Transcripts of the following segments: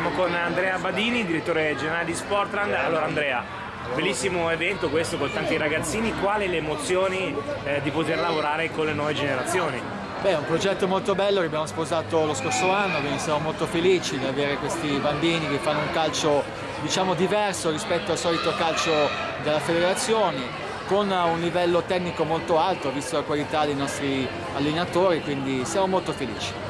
siamo con Andrea Badini, direttore generale di Sportland. Allora Andrea, bellissimo evento questo con tanti ragazzini, quali le emozioni eh, di poter lavorare con le nuove generazioni? Beh, è un progetto molto bello che abbiamo sposato lo scorso anno, quindi siamo molto felici di avere questi bambini che fanno un calcio diciamo diverso rispetto al solito calcio della federazione con un livello tecnico molto alto visto la qualità dei nostri allenatori, quindi siamo molto felici.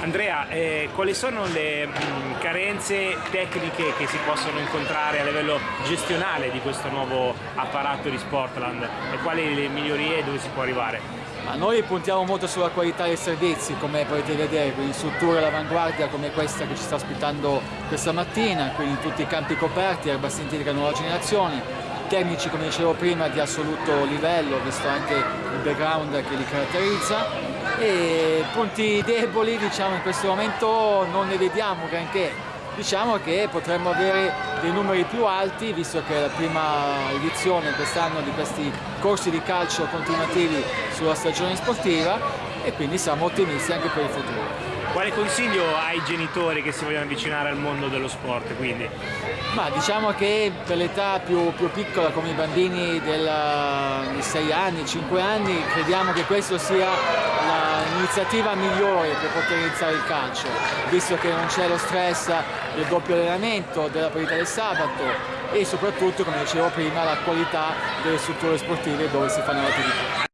Andrea, eh, quali sono le mh, mm, carenze tecniche che si possono incontrare a livello gestionale di questo nuovo apparato di Sportland e quali le migliorie e dove si può arrivare? Ma noi puntiamo molto sulla qualità dei servizi, come potete vedere, quindi strutture all'avanguardia come questa che ci sta ospitando questa mattina, quindi tutti i campi coperti, erba sintetica nuova generazione, tecnici come dicevo prima di assoluto livello, visto anche il background che li caratterizza e punti deboli diciamo in questo momento non ne vediamo granché, diciamo che potremmo avere dei numeri più alti visto che è la prima edizione quest'anno di questi corsi di calcio continuativi sulla stagione sportiva e quindi siamo ottimisti anche per il futuro. Quale consiglio ai genitori che si vogliono avvicinare al mondo dello sport quindi? Ma diciamo che per l'età più, più, piccola come i bambini della, di 6 anni, 5 anni crediamo che questa sia l'iniziativa migliore per poter iniziare il calcio visto che non c'è lo stress del doppio allenamento, della partita del sabato e soprattutto come dicevo prima la qualità delle strutture sportive dove si fanno le attività.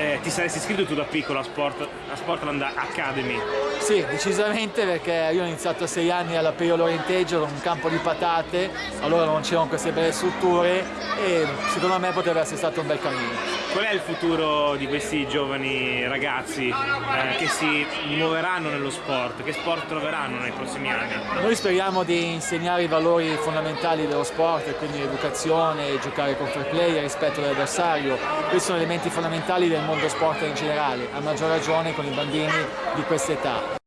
eh, ti saresti iscritto tu da piccolo a, Sport, a Sportland Academy? Sì, decisamente perché io ho iniziato a sei anni alla Pio Lorenteggio con un campo di patate, allora non c'erano queste belle strutture e secondo me potrebbe essere stato un bel cammino. Qual è il futuro di questi giovani ragazzi eh, che si muoveranno nello sport? Che sport troveranno nei prossimi anni? Noi speriamo di insegnare i valori fondamentali dello sport, quindi l'educazione, giocare con fair play, il rispetto dell'avversario. Questi sono elementi fondamentali del mondo sport in generale, a maggior ragione con i bambini di questa età.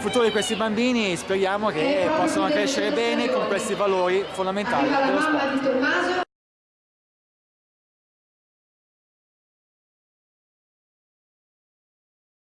Il futuro di questi bambini speriamo che possano crescere bene con questi valori fondamentali dello sport.